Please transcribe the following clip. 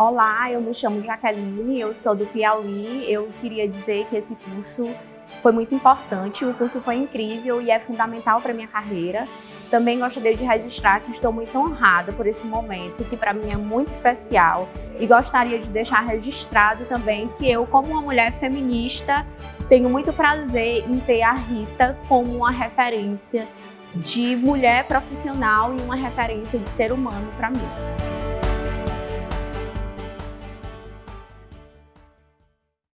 Olá, eu me chamo Jaqueline, eu sou do Piauí. Eu queria dizer que esse curso foi muito importante, o curso foi incrível e é fundamental para minha carreira. Também gostaria de registrar que estou muito honrada por esse momento, que para mim é muito especial. E gostaria de deixar registrado também que eu, como uma mulher feminista, tenho muito prazer em ter a Rita como uma referência de mulher profissional e uma referência de ser humano para mim.